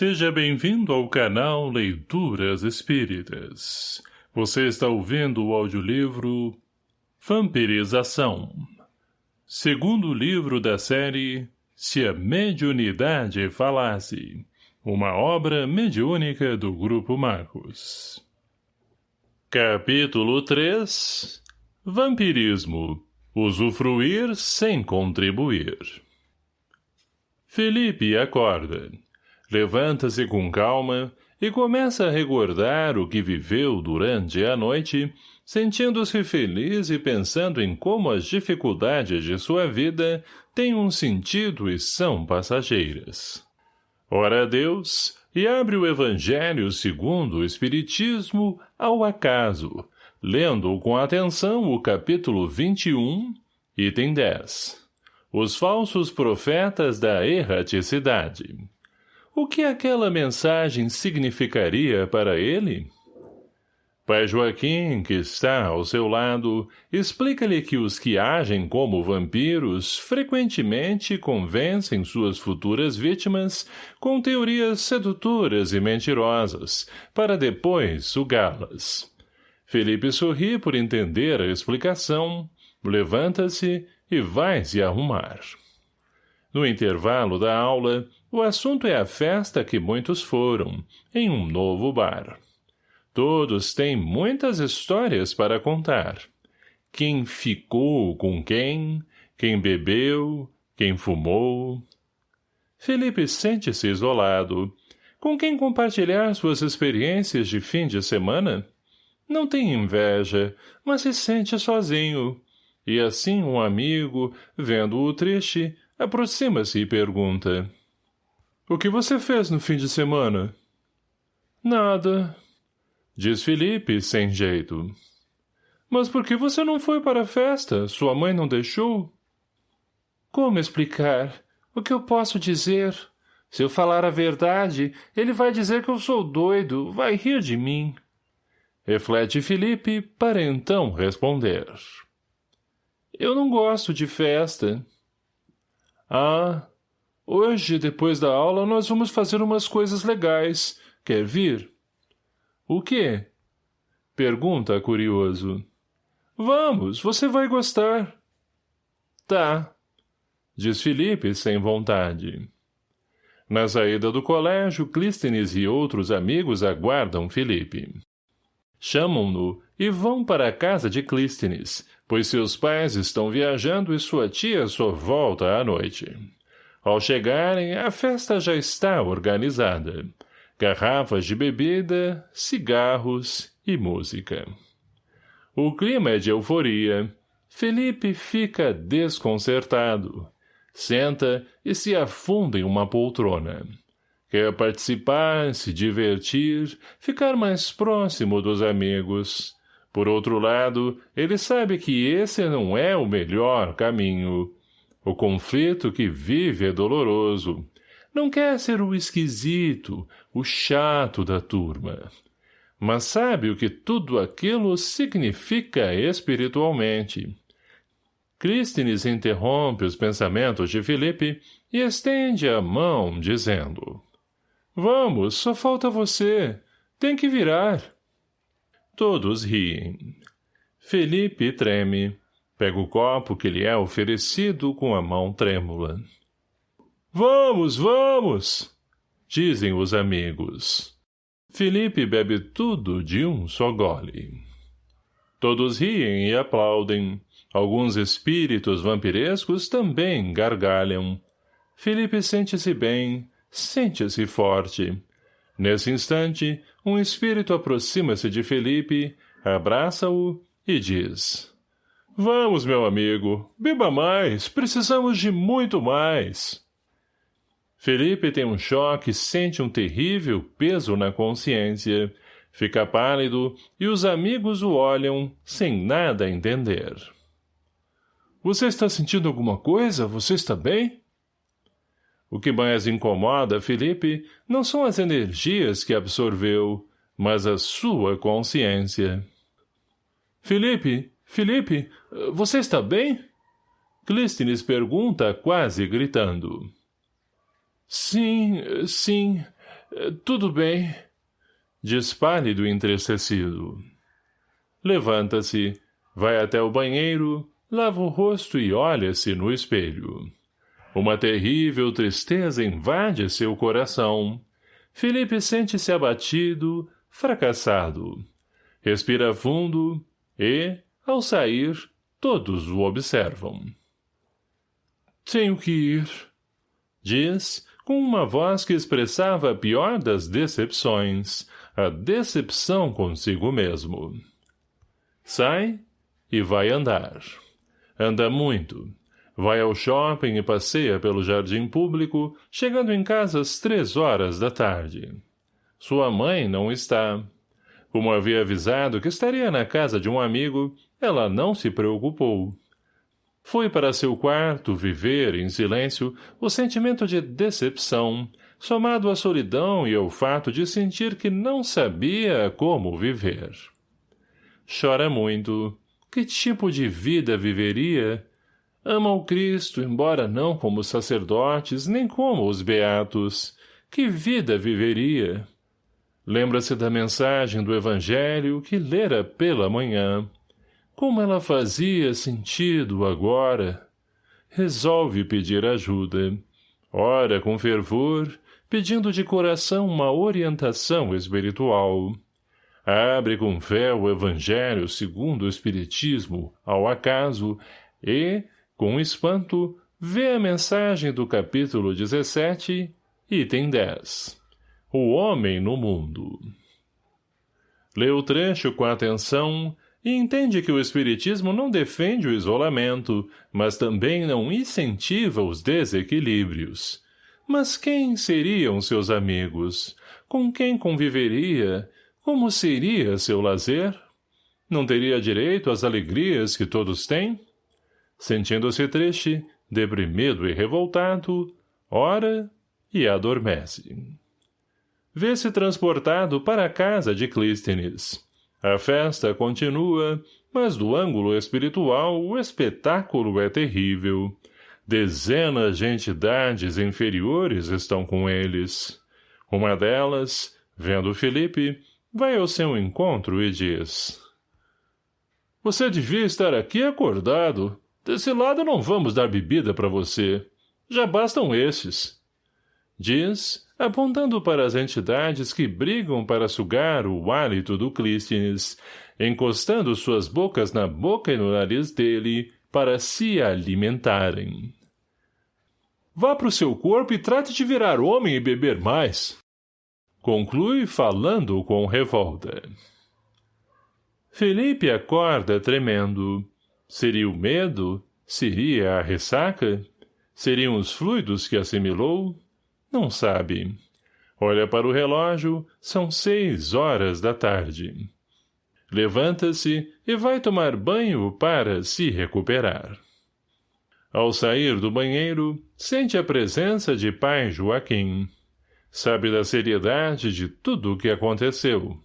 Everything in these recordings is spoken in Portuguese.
Seja bem-vindo ao canal Leituras Espíritas. Você está ouvindo o audiolivro Vampirização. Segundo livro da série Se a Mediunidade Falasse. Uma obra mediúnica do Grupo Marcos. Capítulo 3 Vampirismo. Usufruir sem contribuir. Felipe acorda levanta-se com calma e começa a recordar o que viveu durante a noite, sentindo-se feliz e pensando em como as dificuldades de sua vida têm um sentido e são passageiras. Ora a Deus, e abre o Evangelho segundo o Espiritismo ao acaso, lendo com atenção o capítulo 21, item 10. Os falsos profetas da erraticidade. O que aquela mensagem significaria para ele? Pai Joaquim, que está ao seu lado, explica-lhe que os que agem como vampiros frequentemente convencem suas futuras vítimas com teorias sedutoras e mentirosas, para depois sugá-las. Felipe sorri por entender a explicação, levanta-se e vai se arrumar. No intervalo da aula, o assunto é a festa que muitos foram, em um novo bar. Todos têm muitas histórias para contar. Quem ficou com quem, quem bebeu, quem fumou. Felipe sente-se isolado. Com quem compartilhar suas experiências de fim de semana? Não tem inveja, mas se sente sozinho. E assim um amigo, vendo-o triste, aproxima-se e pergunta... O que você fez no fim de semana? Nada, diz Felipe, sem jeito. Mas por que você não foi para a festa? Sua mãe não deixou? Como explicar? O que eu posso dizer? Se eu falar a verdade, ele vai dizer que eu sou doido, vai rir de mim. Reflete Felipe para então responder. Eu não gosto de festa. Ah, Hoje, depois da aula, nós vamos fazer umas coisas legais. Quer vir? O quê? Pergunta, curioso. Vamos, você vai gostar. Tá, diz Felipe sem vontade. Na saída do colégio, Clístenes e outros amigos aguardam Felipe. Chamam-no e vão para a casa de Clístenes, pois seus pais estão viajando e sua tia só volta à noite. Ao chegarem, a festa já está organizada. Garrafas de bebida, cigarros e música. O clima é de euforia. Felipe fica desconcertado. Senta e se afunda em uma poltrona. Quer participar, se divertir, ficar mais próximo dos amigos. Por outro lado, ele sabe que esse não é o melhor caminho. O conflito que vive é doloroso. Não quer ser o esquisito, o chato da turma. Mas sabe o que tudo aquilo significa espiritualmente. Crístenes interrompe os pensamentos de Felipe e estende a mão, dizendo Vamos, só falta você. Tem que virar. Todos riem. Felipe treme. Pega o copo que lhe é oferecido com a mão trêmula. Vamos, vamos! Dizem os amigos. Felipe bebe tudo de um só gole. Todos riem e aplaudem. Alguns espíritos vampirescos também gargalham. Felipe sente-se bem, sente-se forte. Nesse instante, um espírito aproxima-se de Felipe, abraça-o e diz... Vamos, meu amigo. Beba mais. Precisamos de muito mais. Felipe tem um choque sente um terrível peso na consciência. Fica pálido e os amigos o olham sem nada entender. Você está sentindo alguma coisa? Você está bem? O que mais incomoda Felipe não são as energias que absorveu, mas a sua consciência. Felipe, Felipe, você está bem? Clístenes pergunta, quase gritando. Sim, sim, Tudo bem, diz pálido e entristecido. Levanta-se, vai até o banheiro, lava o rosto e olha-se no espelho. Uma terrível tristeza invade seu coração. Felipe sente-se abatido, fracassado. Respira fundo e, ao sair, todos o observam. Tenho que ir, diz, com uma voz que expressava a pior das decepções, a decepção consigo mesmo. Sai e vai andar. Anda muito. Vai ao shopping e passeia pelo jardim público, chegando em casa às três horas da tarde. Sua mãe não está. Como havia avisado que estaria na casa de um amigo, ela não se preocupou. Foi para seu quarto viver, em silêncio, o sentimento de decepção, somado à solidão e ao fato de sentir que não sabia como viver. Chora muito. Que tipo de vida viveria? Ama o Cristo, embora não como sacerdotes, nem como os beatos. Que vida viveria? Lembra-se da mensagem do Evangelho que lera pela manhã. Como ela fazia sentido agora? Resolve pedir ajuda. Ora com fervor, pedindo de coração uma orientação espiritual. Abre com fé o Evangelho segundo o Espiritismo, ao acaso, e, com espanto, vê a mensagem do capítulo 17, item 10. O homem no mundo. Lê o trecho com atenção e entende que o Espiritismo não defende o isolamento, mas também não incentiva os desequilíbrios. Mas quem seriam seus amigos? Com quem conviveria? Como seria seu lazer? Não teria direito às alegrias que todos têm? Sentindo-se triste, deprimido e revoltado, ora e adormece vê-se transportado para a casa de Clístenes. A festa continua, mas do ângulo espiritual o espetáculo é terrível. Dezenas de entidades inferiores estão com eles. Uma delas, vendo Felipe, vai ao seu encontro e diz... Você devia estar aqui acordado. Desse lado não vamos dar bebida para você. Já bastam esses. Diz, apontando para as entidades que brigam para sugar o hálito do Clístenes, encostando suas bocas na boca e no nariz dele para se alimentarem. Vá para o seu corpo e trate de virar homem e beber mais. Conclui falando com revolta. Felipe acorda tremendo. Seria o medo? Seria a ressaca? Seriam os fluidos que assimilou? Não sabe. Olha para o relógio, são seis horas da tarde. Levanta-se e vai tomar banho para se recuperar. Ao sair do banheiro, sente a presença de pai Joaquim. Sabe da seriedade de tudo o que aconteceu.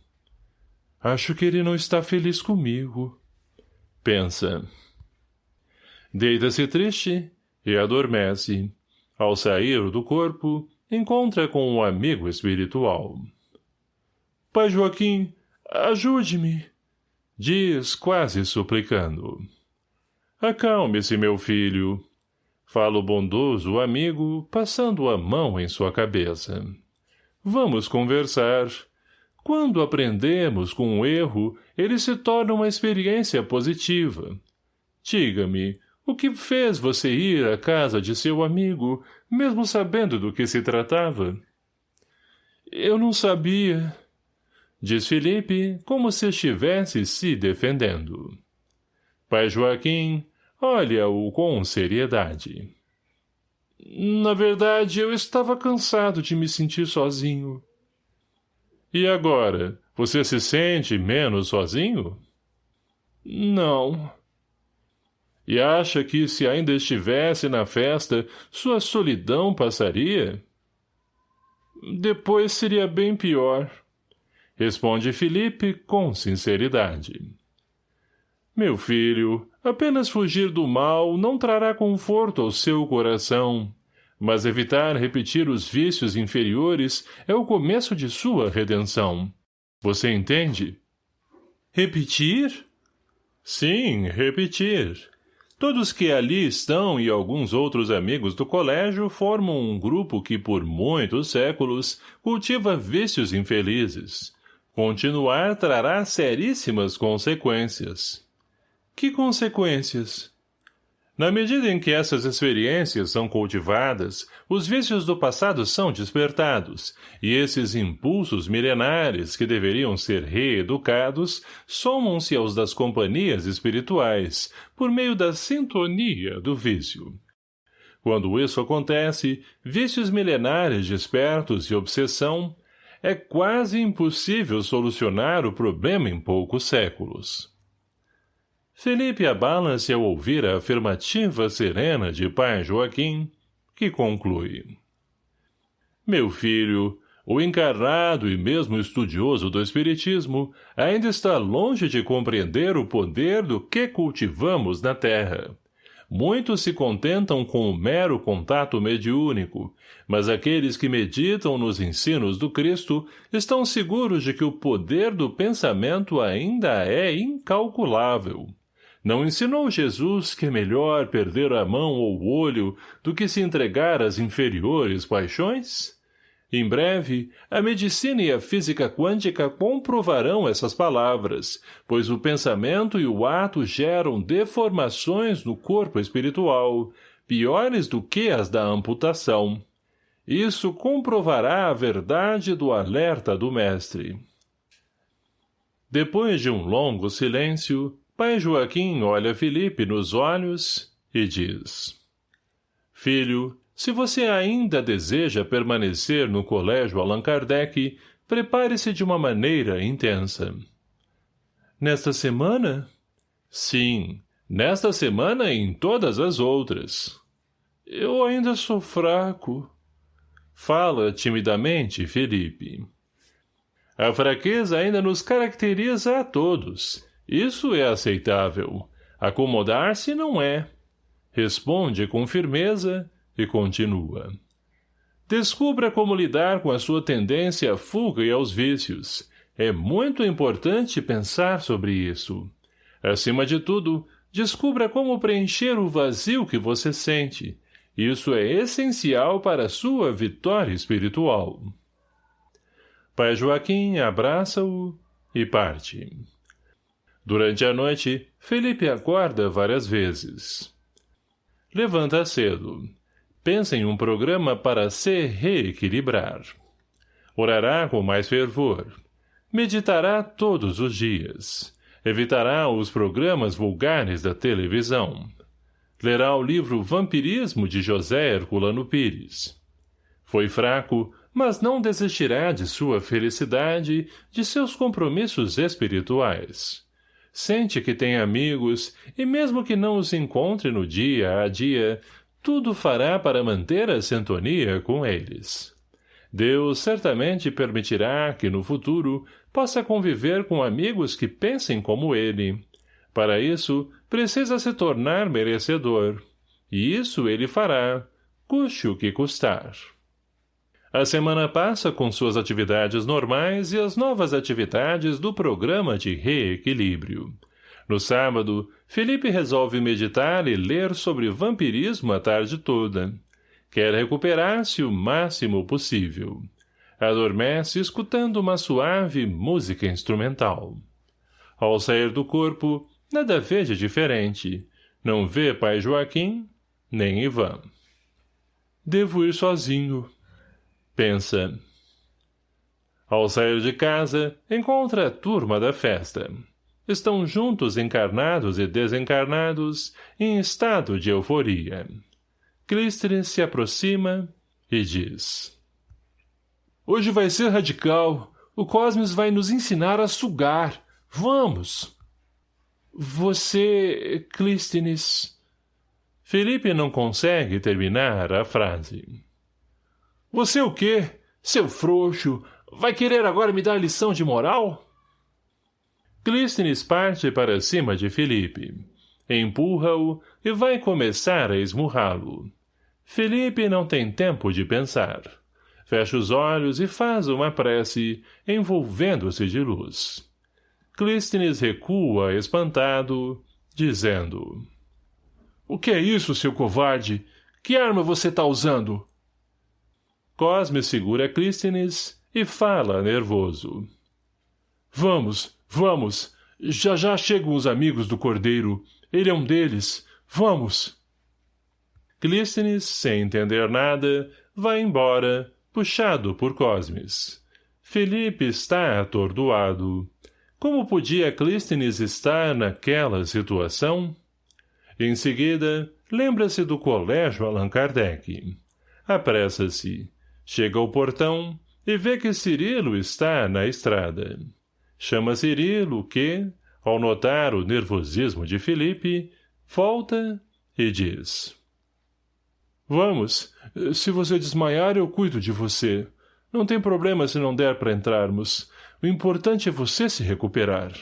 Acho que ele não está feliz comigo. Pensa. Deita-se triste e adormece. Ao sair do corpo, encontra com um amigo espiritual. Pai Joaquim, ajude-me, diz quase suplicando. Acalme-se, meu filho, fala o bondoso amigo, passando a mão em sua cabeça. Vamos conversar. Quando aprendemos com um erro, ele se torna uma experiência positiva. Diga-me, o que fez você ir à casa de seu amigo, mesmo sabendo do que se tratava? Eu não sabia, diz Felipe, como se estivesse se defendendo. Pai Joaquim olha-o com seriedade. Na verdade, eu estava cansado de me sentir sozinho. E agora, você se sente menos sozinho? Não, e acha que, se ainda estivesse na festa, sua solidão passaria? Depois seria bem pior. Responde Felipe com sinceridade. Meu filho, apenas fugir do mal não trará conforto ao seu coração, Mas evitar repetir os vícios inferiores é o começo de sua redenção. Você entende? Repetir? Sim, repetir. Todos que ali estão e alguns outros amigos do colégio formam um grupo que por muitos séculos cultiva vícios infelizes. Continuar trará seríssimas consequências. Que consequências? Na medida em que essas experiências são cultivadas, os vícios do passado são despertados, e esses impulsos milenares que deveriam ser reeducados somam-se aos das companhias espirituais, por meio da sintonia do vício. Quando isso acontece, vícios milenares despertos e obsessão, é quase impossível solucionar o problema em poucos séculos. Felipe abala-se ao ouvir a afirmativa serena de pai Joaquim, que conclui. Meu filho, o encarnado e mesmo estudioso do Espiritismo ainda está longe de compreender o poder do que cultivamos na Terra. Muitos se contentam com o mero contato mediúnico, mas aqueles que meditam nos ensinos do Cristo estão seguros de que o poder do pensamento ainda é incalculável. Não ensinou Jesus que é melhor perder a mão ou o olho do que se entregar às inferiores paixões? Em breve, a medicina e a física quântica comprovarão essas palavras, pois o pensamento e o ato geram deformações no corpo espiritual, piores do que as da amputação. Isso comprovará a verdade do alerta do mestre. Depois de um longo silêncio, Pai Joaquim olha Felipe nos olhos e diz Filho, se você ainda deseja permanecer no colégio Allan Kardec, prepare-se de uma maneira intensa. Nesta semana? Sim, nesta semana e em todas as outras. Eu ainda sou fraco. Fala timidamente, Felipe. A fraqueza ainda nos caracteriza a todos, isso é aceitável. Acomodar-se não é. Responde com firmeza e continua. Descubra como lidar com a sua tendência à fuga e aos vícios. É muito importante pensar sobre isso. Acima de tudo, descubra como preencher o vazio que você sente. Isso é essencial para a sua vitória espiritual. Pai Joaquim abraça-o e parte. Durante a noite, Felipe acorda várias vezes. Levanta cedo. Pensa em um programa para se reequilibrar. Orará com mais fervor. Meditará todos os dias. Evitará os programas vulgares da televisão. Lerá o livro Vampirismo de José Herculano Pires. Foi fraco, mas não desistirá de sua felicidade, de seus compromissos espirituais sente que tem amigos, e mesmo que não os encontre no dia a dia, tudo fará para manter a sintonia com eles. Deus certamente permitirá que, no futuro, possa conviver com amigos que pensem como ele. Para isso, precisa se tornar merecedor. E isso ele fará, custe o que custar. A semana passa com suas atividades normais e as novas atividades do programa de reequilíbrio. No sábado, Felipe resolve meditar e ler sobre vampirismo a tarde toda. Quer recuperar-se o máximo possível. Adormece escutando uma suave música instrumental. Ao sair do corpo, nada vê de diferente. Não vê pai Joaquim, nem Ivan. Devo ir sozinho, Pensa. Ao sair de casa, encontra a turma da festa. Estão juntos encarnados e desencarnados, em estado de euforia. Clísteres se aproxima e diz. Hoje vai ser radical. O Cosmos vai nos ensinar a sugar. Vamos! Você, Clístenes... Felipe não consegue terminar a frase. Você o quê? Seu frouxo! Vai querer agora me dar lição de moral? Clístenes parte para cima de Felipe. Empurra-o e vai começar a esmurrá-lo. Felipe não tem tempo de pensar. Fecha os olhos e faz uma prece, envolvendo-se de luz. Clístenes recua, espantado, dizendo... O que é isso, seu covarde? Que arma você está usando? Cosme segura Clístenes e fala nervoso. Vamos, vamos. Já já chegam os amigos do Cordeiro. Ele é um deles. Vamos. Clístenes, sem entender nada, vai embora, puxado por Cosmes. Felipe está atordoado. Como podia Clístenes estar naquela situação? Em seguida, lembra-se do colégio Allan Kardec. Apressa-se. Chega ao portão e vê que Cirilo está na estrada. Chama Cirilo que, ao notar o nervosismo de Felipe, volta e diz. Vamos, se você desmaiar eu cuido de você. Não tem problema se não der para entrarmos. O importante é você se recuperar.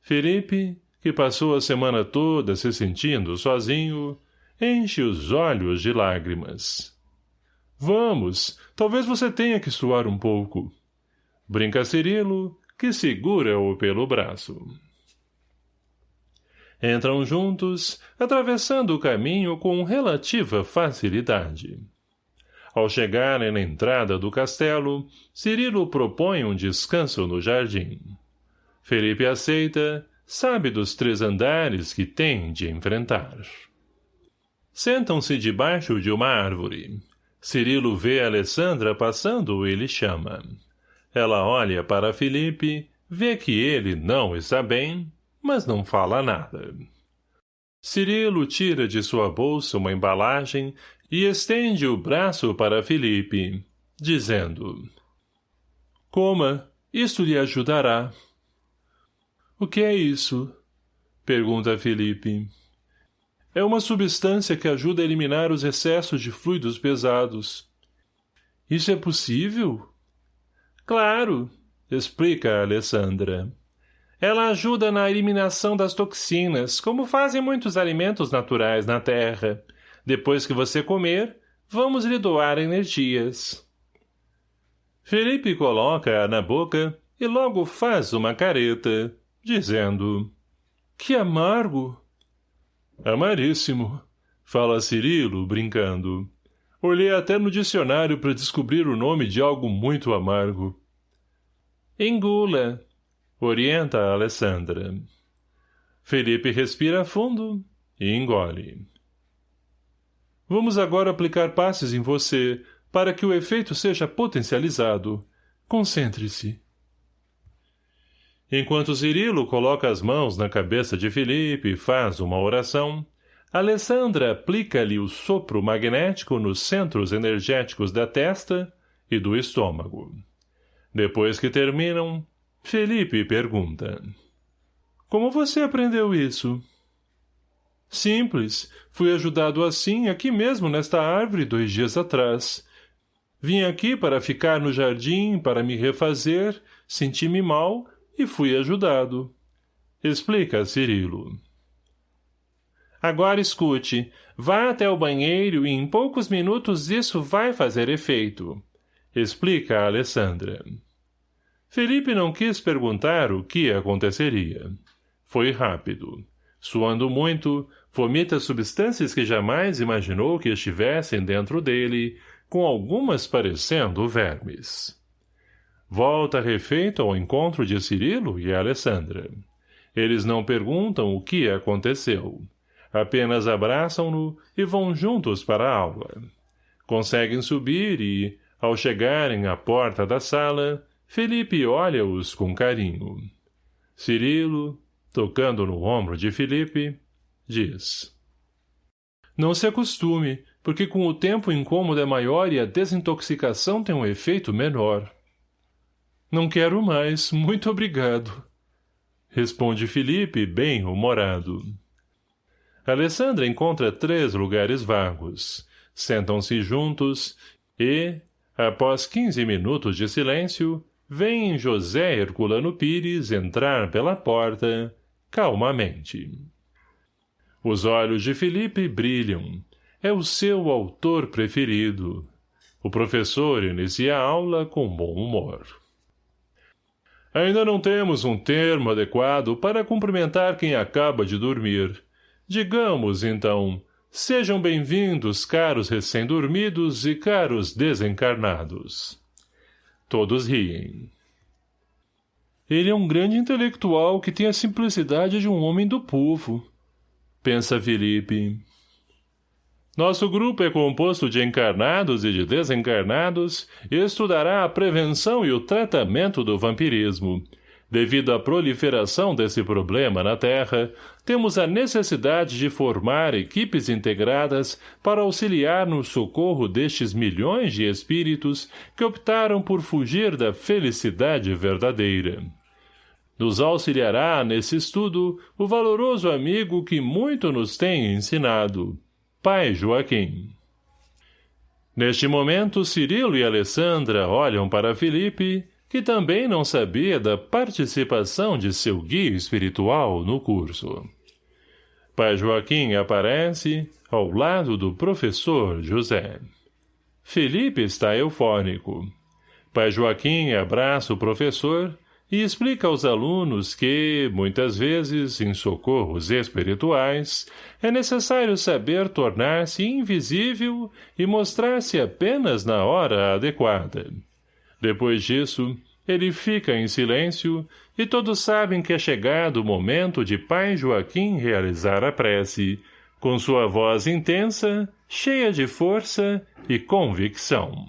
Felipe, que passou a semana toda se sentindo sozinho, enche os olhos de lágrimas. Vamos, talvez você tenha que suar um pouco. Brinca Cirilo, que segura-o pelo braço. Entram juntos, atravessando o caminho com relativa facilidade. Ao chegarem na entrada do castelo, Cirilo propõe um descanso no jardim. Felipe aceita, sabe dos três andares que tem de enfrentar. Sentam-se debaixo de uma árvore. Cirilo vê Alessandra passando e lhe chama. Ela olha para Felipe, vê que ele não está bem, mas não fala nada. Cirilo tira de sua bolsa uma embalagem e estende o braço para Felipe, dizendo Coma, isto lhe ajudará. O que é isso? Pergunta Felipe. É uma substância que ajuda a eliminar os excessos de fluidos pesados. Isso é possível? Claro, explica a Alessandra. Ela ajuda na eliminação das toxinas, como fazem muitos alimentos naturais na Terra. Depois que você comer, vamos lhe doar energias. Felipe coloca-a na boca e logo faz uma careta, dizendo Que amargo! Amaríssimo, fala Cirilo, brincando. Olhei até no dicionário para descobrir o nome de algo muito amargo. Engula, orienta a Alessandra. Felipe respira fundo e engole. Vamos agora aplicar passes em você, para que o efeito seja potencializado. Concentre-se. Enquanto Cirilo coloca as mãos na cabeça de Felipe e faz uma oração, Alessandra aplica-lhe o sopro magnético nos centros energéticos da testa e do estômago. Depois que terminam, Felipe pergunta. Como você aprendeu isso? Simples. Fui ajudado assim aqui mesmo nesta árvore dois dias atrás. Vim aqui para ficar no jardim, para me refazer, senti-me mal e fui ajudado. Explica, Cirilo. Agora escute. Vá até o banheiro e em poucos minutos isso vai fazer efeito. Explica Alessandra. Felipe não quis perguntar o que aconteceria. Foi rápido. Suando muito, vomita substâncias que jamais imaginou que estivessem dentro dele, com algumas parecendo vermes. Volta refeito ao encontro de Cirilo e Alessandra. Eles não perguntam o que aconteceu. Apenas abraçam-no e vão juntos para a aula. Conseguem subir e, ao chegarem à porta da sala, Felipe olha-os com carinho. Cirilo, tocando no ombro de Felipe, diz. Não se acostume, porque com o tempo o incômodo é maior e a desintoxicação tem um efeito menor. Não quero mais, muito obrigado. Responde Felipe, bem humorado. Alessandra encontra três lugares vagos. Sentam-se juntos e, após quinze minutos de silêncio, vem José Herculano Pires entrar pela porta, calmamente. Os olhos de Felipe brilham. é o seu autor preferido. O professor inicia a aula com bom humor. Ainda não temos um termo adequado para cumprimentar quem acaba de dormir. Digamos, então, sejam bem-vindos, caros recém-dormidos e caros desencarnados. Todos riem. Ele é um grande intelectual que tem a simplicidade de um homem do povo. Pensa Felipe. Nosso grupo é composto de encarnados e de desencarnados e estudará a prevenção e o tratamento do vampirismo. Devido à proliferação desse problema na Terra, temos a necessidade de formar equipes integradas para auxiliar no socorro destes milhões de espíritos que optaram por fugir da felicidade verdadeira. Nos auxiliará nesse estudo o valoroso amigo que muito nos tem ensinado, Pai Joaquim. Neste momento, Cirilo e Alessandra olham para Felipe, que também não sabia da participação de seu guia espiritual no curso. Pai Joaquim aparece ao lado do professor José. Felipe está eufórico. Pai Joaquim abraça o professor e explica aos alunos que, muitas vezes, em socorros espirituais, é necessário saber tornar-se invisível e mostrar-se apenas na hora adequada. Depois disso, ele fica em silêncio e todos sabem que é chegado o momento de pai Joaquim realizar a prece, com sua voz intensa, cheia de força e convicção.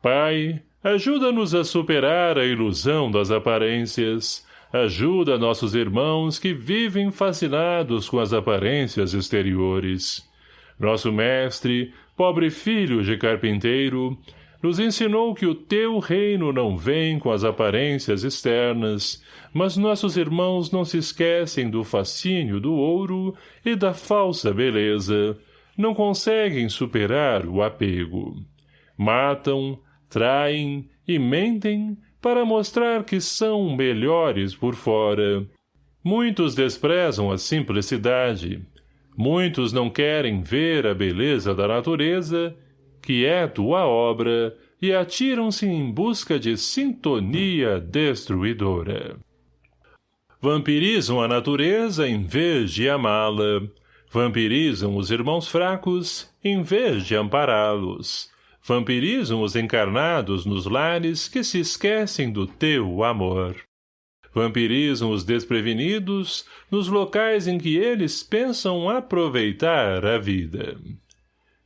Pai, Ajuda-nos a superar a ilusão das aparências. Ajuda nossos irmãos que vivem fascinados com as aparências exteriores. Nosso mestre, pobre filho de carpinteiro, nos ensinou que o teu reino não vem com as aparências externas, mas nossos irmãos não se esquecem do fascínio do ouro e da falsa beleza, não conseguem superar o apego. Matam, traem e mentem para mostrar que são melhores por fora. Muitos desprezam a simplicidade. Muitos não querem ver a beleza da natureza, que é tua obra, e atiram-se em busca de sintonia destruidora. Vampirizam a natureza em vez de amá-la. Vampirizam os irmãos fracos em vez de ampará-los vampirizam os encarnados nos lares que se esquecem do teu amor. Vampirizam os desprevenidos nos locais em que eles pensam aproveitar a vida.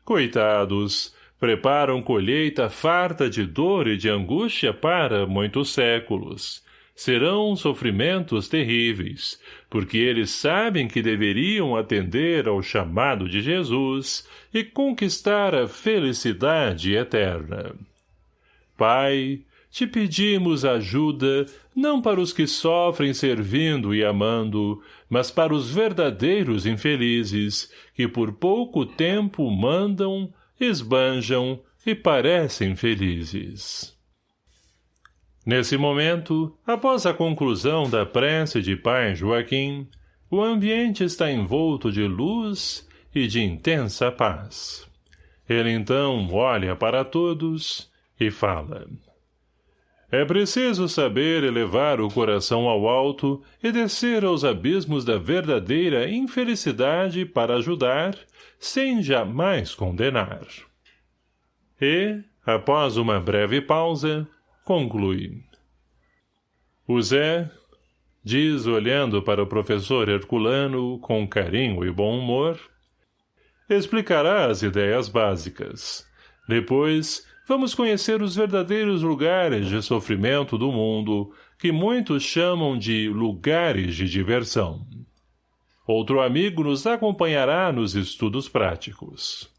Coitados, preparam colheita farta de dor e de angústia para muitos séculos, serão sofrimentos terríveis, porque eles sabem que deveriam atender ao chamado de Jesus e conquistar a felicidade eterna. Pai, te pedimos ajuda, não para os que sofrem servindo e amando, mas para os verdadeiros infelizes, que por pouco tempo mandam, esbanjam e parecem felizes. Nesse momento, após a conclusão da prece de pai Joaquim, o ambiente está envolto de luz e de intensa paz. Ele então olha para todos e fala. É preciso saber elevar o coração ao alto e descer aos abismos da verdadeira infelicidade para ajudar, sem jamais condenar. E, após uma breve pausa, conclui. O Zé, diz olhando para o professor Herculano com carinho e bom humor, explicará as ideias básicas. Depois, vamos conhecer os verdadeiros lugares de sofrimento do mundo, que muitos chamam de lugares de diversão. Outro amigo nos acompanhará nos estudos práticos.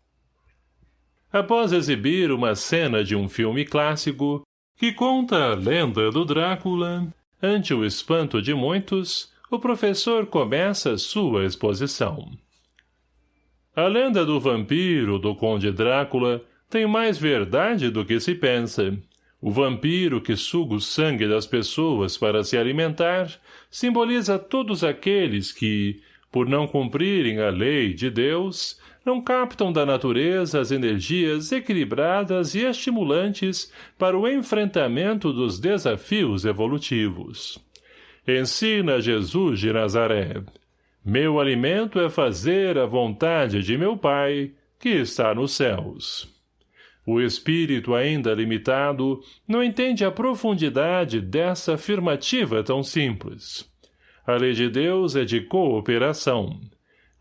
Após exibir uma cena de um filme clássico, que conta a lenda do Drácula, ante o espanto de muitos, o professor começa sua exposição. A lenda do vampiro do conde Drácula tem mais verdade do que se pensa. O vampiro que suga o sangue das pessoas para se alimentar simboliza todos aqueles que, por não cumprirem a lei de Deus, não captam da natureza as energias equilibradas e estimulantes para o enfrentamento dos desafios evolutivos. Ensina Jesus de Nazaré. Meu alimento é fazer a vontade de meu Pai, que está nos céus. O espírito ainda limitado não entende a profundidade dessa afirmativa tão simples. A lei de Deus é de cooperação.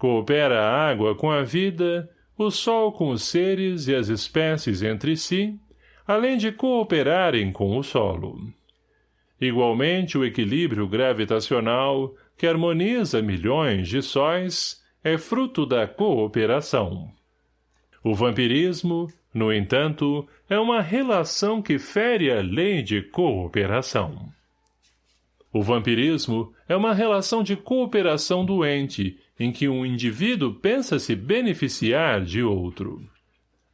Coopera a água com a vida, o sol com os seres e as espécies entre si, além de cooperarem com o solo. Igualmente, o equilíbrio gravitacional, que harmoniza milhões de sóis, é fruto da cooperação. O vampirismo, no entanto, é uma relação que fere a lei de cooperação. O vampirismo é uma relação de cooperação doente, em que um indivíduo pensa se beneficiar de outro.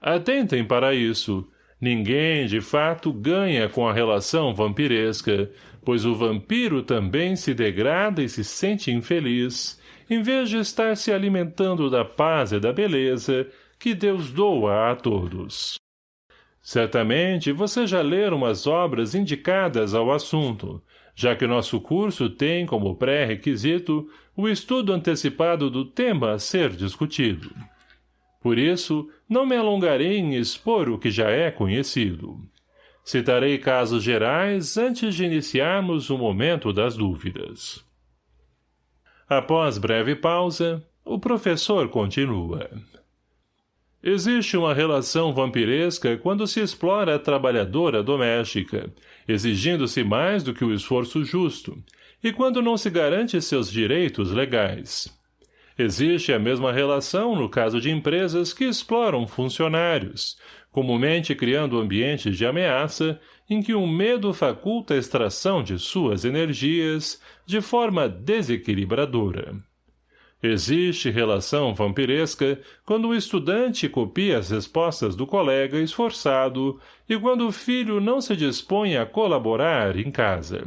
Atentem para isso. Ninguém, de fato, ganha com a relação vampiresca, pois o vampiro também se degrada e se sente infeliz, em vez de estar se alimentando da paz e da beleza que Deus doa a todos. Certamente você já leram as obras indicadas ao assunto, já que nosso curso tem como pré-requisito o estudo antecipado do tema a ser discutido. Por isso, não me alongarei em expor o que já é conhecido. Citarei casos gerais antes de iniciarmos o momento das dúvidas. Após breve pausa, o professor continua. Existe uma relação vampiresca quando se explora a trabalhadora doméstica, exigindo-se mais do que o esforço justo, e quando não se garante seus direitos legais. Existe a mesma relação no caso de empresas que exploram funcionários, comumente criando ambientes de ameaça em que o medo faculta a extração de suas energias de forma desequilibradora. Existe relação vampiresca quando o estudante copia as respostas do colega esforçado e quando o filho não se dispõe a colaborar em casa.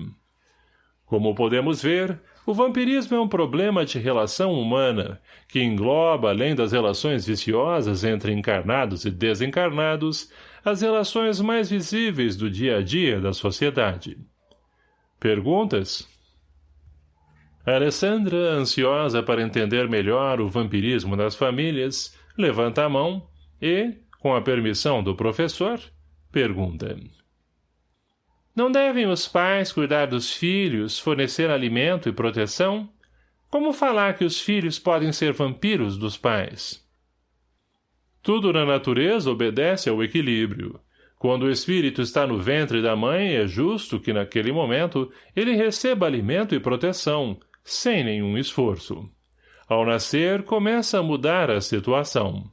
Como podemos ver, o vampirismo é um problema de relação humana, que engloba, além das relações viciosas entre encarnados e desencarnados, as relações mais visíveis do dia a dia da sociedade. Perguntas? Alessandra, ansiosa para entender melhor o vampirismo das famílias, levanta a mão e, com a permissão do professor, pergunta. Não devem os pais cuidar dos filhos, fornecer alimento e proteção? Como falar que os filhos podem ser vampiros dos pais? Tudo na natureza obedece ao equilíbrio. Quando o espírito está no ventre da mãe, é justo que, naquele momento, ele receba alimento e proteção, sem nenhum esforço. Ao nascer, começa a mudar a situação.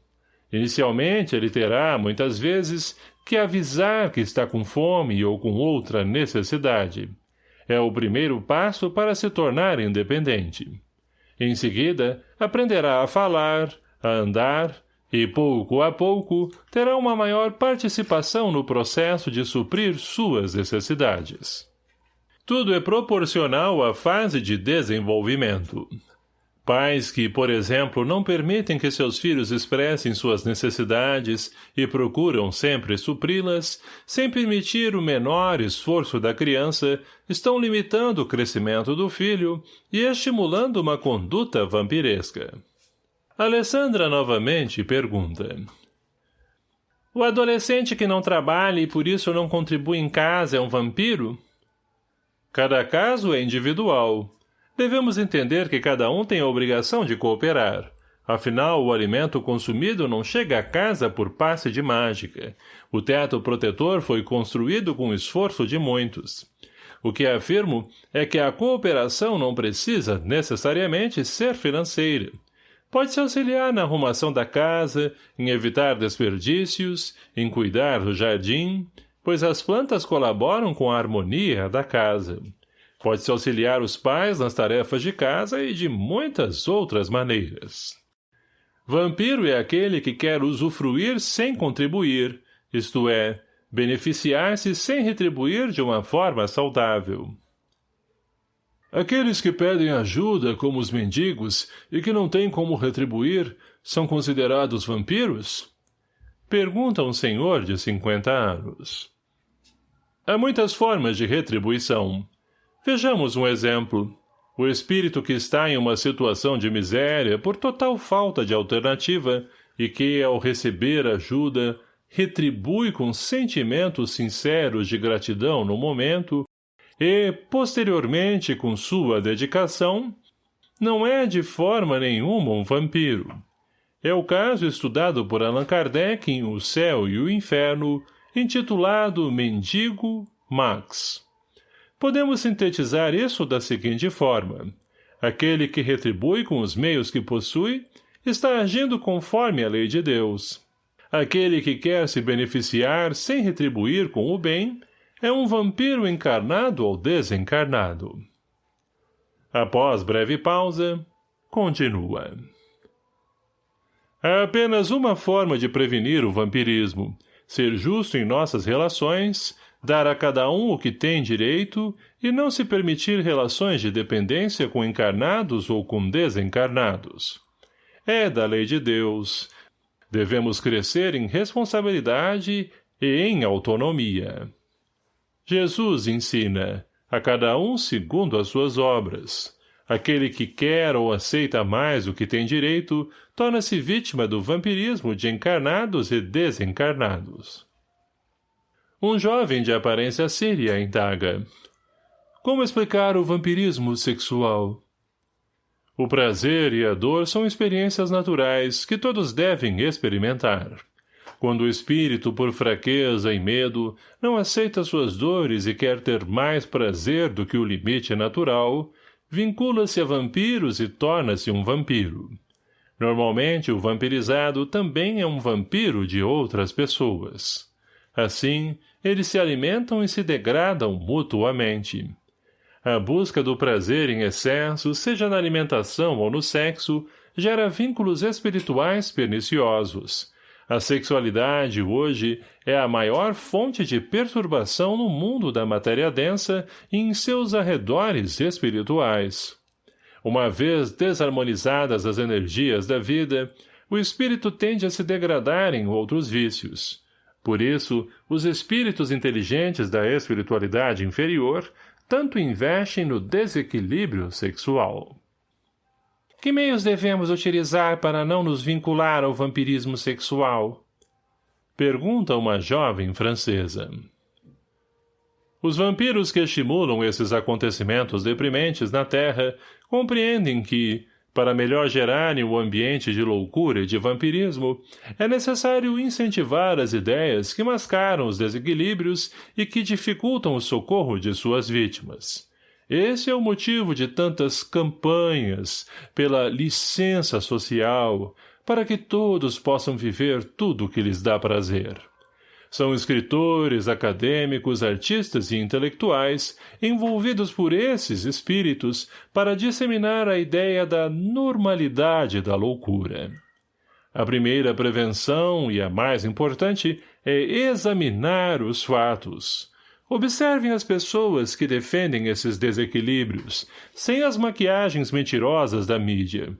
Inicialmente, ele terá, muitas vezes, que avisar que está com fome ou com outra necessidade. É o primeiro passo para se tornar independente. Em seguida, aprenderá a falar, a andar, e pouco a pouco terá uma maior participação no processo de suprir suas necessidades. Tudo é proporcional à fase de desenvolvimento. Pais que, por exemplo, não permitem que seus filhos expressem suas necessidades e procuram sempre supri-las, sem permitir o menor esforço da criança, estão limitando o crescimento do filho e estimulando uma conduta vampiresca. Alessandra novamente pergunta. O adolescente que não trabalha e por isso não contribui em casa é um vampiro? Cada caso é individual. Devemos entender que cada um tem a obrigação de cooperar. Afinal, o alimento consumido não chega a casa por passe de mágica. O teto protetor foi construído com o esforço de muitos. O que afirmo é que a cooperação não precisa, necessariamente, ser financeira. Pode-se auxiliar na arrumação da casa, em evitar desperdícios, em cuidar do jardim, pois as plantas colaboram com a harmonia da casa. Pode-se auxiliar os pais nas tarefas de casa e de muitas outras maneiras. Vampiro é aquele que quer usufruir sem contribuir, isto é, beneficiar-se sem retribuir de uma forma saudável. Aqueles que pedem ajuda, como os mendigos, e que não têm como retribuir, são considerados vampiros? Pergunta um senhor de cinquenta anos. Há muitas formas de retribuição. Vejamos um exemplo. O espírito que está em uma situação de miséria por total falta de alternativa e que, ao receber ajuda, retribui com sentimentos sinceros de gratidão no momento e, posteriormente, com sua dedicação, não é de forma nenhuma um vampiro. É o caso estudado por Allan Kardec em O Céu e o Inferno, intitulado Mendigo Max. Podemos sintetizar isso da seguinte forma. Aquele que retribui com os meios que possui está agindo conforme a lei de Deus. Aquele que quer se beneficiar sem retribuir com o bem é um vampiro encarnado ou desencarnado. Após breve pausa, continua. Há apenas uma forma de prevenir o vampirismo, ser justo em nossas relações dar a cada um o que tem direito e não se permitir relações de dependência com encarnados ou com desencarnados. É da lei de Deus. Devemos crescer em responsabilidade e em autonomia. Jesus ensina, a cada um segundo as suas obras. Aquele que quer ou aceita mais o que tem direito, torna-se vítima do vampirismo de encarnados e desencarnados. Um jovem de aparência síria indaga. Como explicar o vampirismo sexual? O prazer e a dor são experiências naturais que todos devem experimentar. Quando o espírito, por fraqueza e medo, não aceita suas dores e quer ter mais prazer do que o limite natural, vincula-se a vampiros e torna-se um vampiro. Normalmente, o vampirizado também é um vampiro de outras pessoas. Assim, eles se alimentam e se degradam mutuamente. A busca do prazer em excesso, seja na alimentação ou no sexo, gera vínculos espirituais perniciosos. A sexualidade, hoje, é a maior fonte de perturbação no mundo da matéria densa e em seus arredores espirituais. Uma vez desarmonizadas as energias da vida, o espírito tende a se degradar em outros vícios. Por isso, os espíritos inteligentes da espiritualidade inferior tanto investem no desequilíbrio sexual. Que meios devemos utilizar para não nos vincular ao vampirismo sexual? Pergunta uma jovem francesa. Os vampiros que estimulam esses acontecimentos deprimentes na Terra compreendem que, para melhor gerarem o ambiente de loucura e de vampirismo, é necessário incentivar as ideias que mascaram os desequilíbrios e que dificultam o socorro de suas vítimas. Esse é o motivo de tantas campanhas pela licença social, para que todos possam viver tudo o que lhes dá prazer. São escritores, acadêmicos, artistas e intelectuais envolvidos por esses espíritos para disseminar a ideia da normalidade da loucura. A primeira prevenção, e a mais importante, é examinar os fatos. Observem as pessoas que defendem esses desequilíbrios, sem as maquiagens mentirosas da mídia.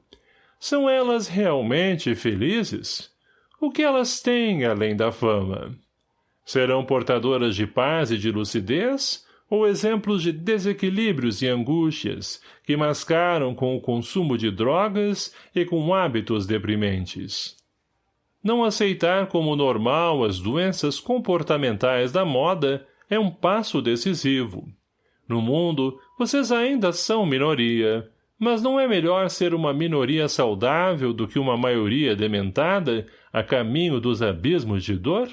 São elas realmente felizes? O que elas têm além da fama? Serão portadoras de paz e de lucidez, ou exemplos de desequilíbrios e angústias que mascaram com o consumo de drogas e com hábitos deprimentes? Não aceitar como normal as doenças comportamentais da moda é um passo decisivo. No mundo, vocês ainda são minoria, mas não é melhor ser uma minoria saudável do que uma maioria dementada a caminho dos abismos de dor?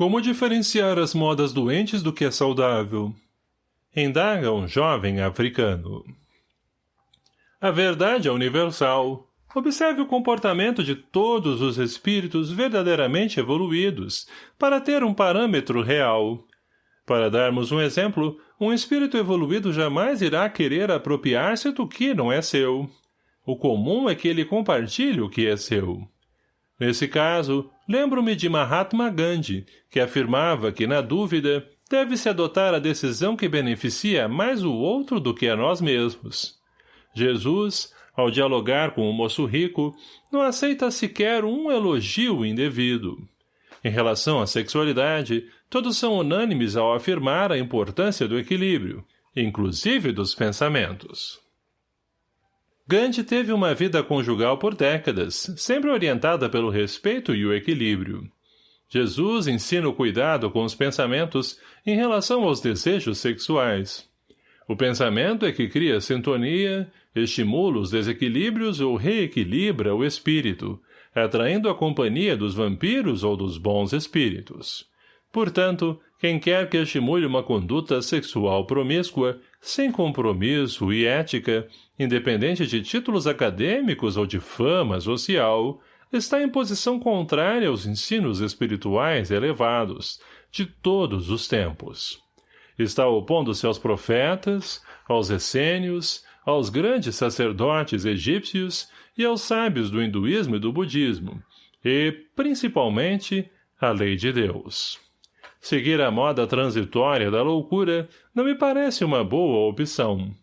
Como diferenciar as modas doentes do que é saudável? Indaga um jovem africano. A verdade é universal. Observe o comportamento de todos os espíritos verdadeiramente evoluídos, para ter um parâmetro real. Para darmos um exemplo, um espírito evoluído jamais irá querer apropriar-se do que não é seu. O comum é que ele compartilhe o que é seu. Nesse caso, lembro-me de Mahatma Gandhi, que afirmava que, na dúvida, deve-se adotar a decisão que beneficia mais o outro do que a nós mesmos. Jesus, Ao dialogar com o moço rico, não aceita sequer um elogio indevido. Em relação à sexualidade, todos são unânimes ao afirmar a importância do equilíbrio, inclusive dos pensamentos. Gandhi teve uma vida conjugal por décadas, sempre orientada pelo respeito e o equilíbrio. Jesus ensina o cuidado com os pensamentos em relação aos desejos sexuais. O pensamento é que cria sintonia, estimula os desequilíbrios ou reequilibra o espírito, atraindo a companhia dos vampiros ou dos bons espíritos. Portanto, quem quer que estimule uma conduta sexual promíscua, sem compromisso e ética, independente de títulos acadêmicos ou de fama social, está em posição contrária aos ensinos espirituais elevados, de todos os tempos. Está opondo-se aos profetas, aos essênios, aos grandes sacerdotes egípcios e aos sábios do hinduísmo e do budismo, e, principalmente, à lei de Deus. Seguir a moda transitória da loucura não me parece uma boa opção.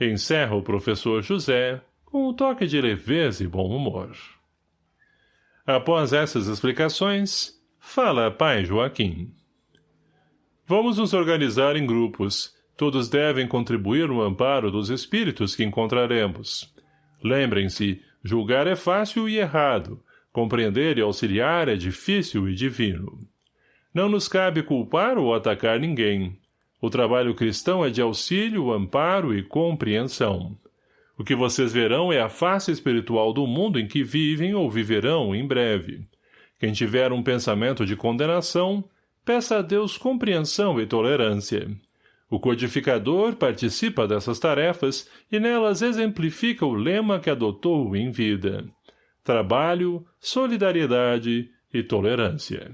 Encerra o professor José com um toque de leveza e bom humor. Após essas explicações, fala pai Joaquim. Vamos nos organizar em grupos. Todos devem contribuir no amparo dos espíritos que encontraremos. Lembrem-se, julgar é fácil e errado. Compreender e auxiliar é difícil e divino. Não nos cabe culpar ou atacar ninguém. O trabalho cristão é de auxílio, amparo e compreensão. O que vocês verão é a face espiritual do mundo em que vivem ou viverão em breve. Quem tiver um pensamento de condenação, peça a Deus compreensão e tolerância. O codificador participa dessas tarefas e nelas exemplifica o lema que adotou em vida. Trabalho, solidariedade e tolerância.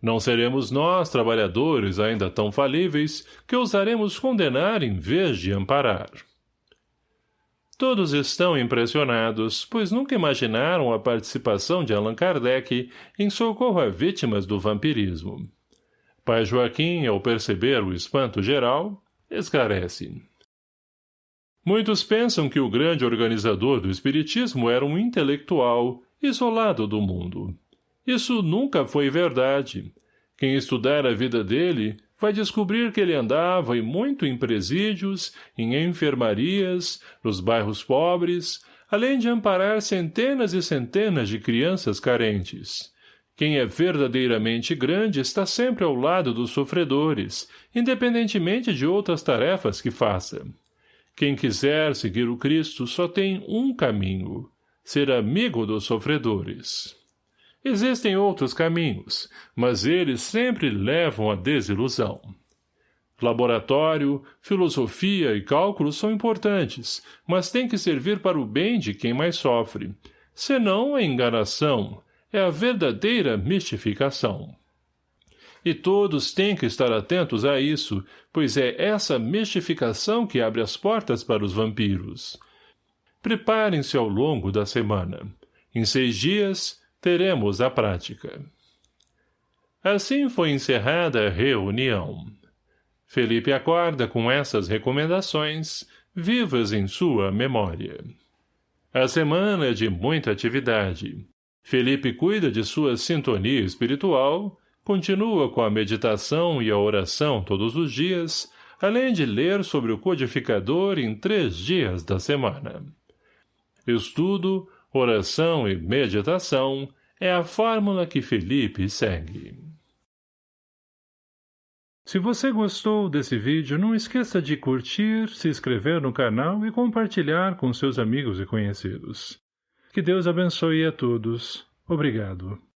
Não seremos nós, trabalhadores ainda tão falíveis, que ousaremos condenar em vez de amparar. Todos estão impressionados, pois nunca imaginaram a participação de Allan Kardec em socorro a vítimas do vampirismo. Pai Joaquim, ao perceber o espanto geral, esclarece. Muitos pensam que o grande organizador do espiritismo era um intelectual, isolado do mundo. Isso nunca foi verdade. Quem estudar a vida dele vai descobrir que ele andava e muito em presídios, em enfermarias, nos bairros pobres, além de amparar centenas e centenas de crianças carentes. Quem é verdadeiramente grande está sempre ao lado dos sofredores, independentemente de outras tarefas que faça. Quem quiser seguir o Cristo só tem um caminho, ser amigo dos sofredores. Existem outros caminhos, mas eles sempre levam à desilusão. Laboratório, filosofia e cálculo são importantes, mas têm que servir para o bem de quem mais sofre. Senão é enganação, é a verdadeira mistificação. E todos têm que estar atentos a isso, pois é essa mistificação que abre as portas para os vampiros. Preparem-se ao longo da semana. Em seis dias, teremos a prática. Assim foi encerrada a reunião. Felipe acorda com essas recomendações, vivas em sua memória. A semana é de muita atividade. Felipe cuida de sua sintonia espiritual, continua com a meditação e a oração todos os dias, além de ler sobre o codificador em três dias da semana. Estudo, oração e meditação é a fórmula que Felipe segue. Se você gostou desse vídeo, não esqueça de curtir, se inscrever no canal e compartilhar com seus amigos e conhecidos. Que Deus abençoe a todos. Obrigado.